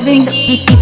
living.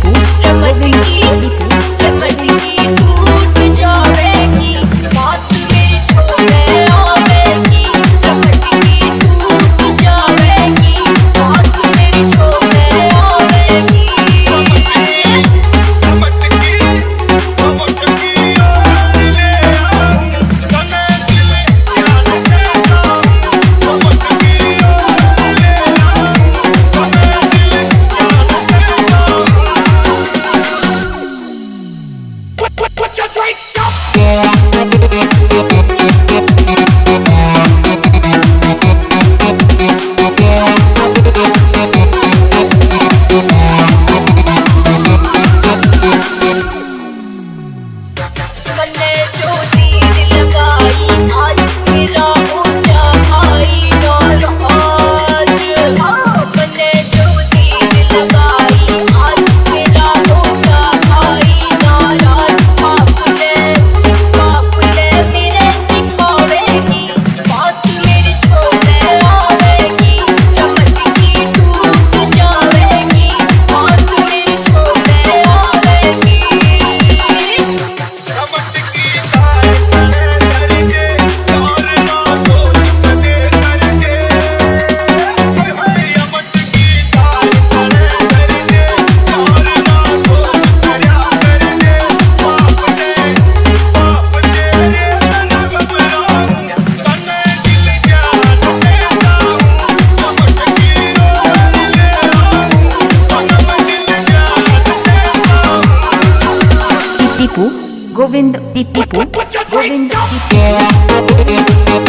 Tipu Govind Tipu Govind Tipu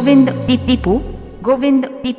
Govind पीपीपू Govind पीप।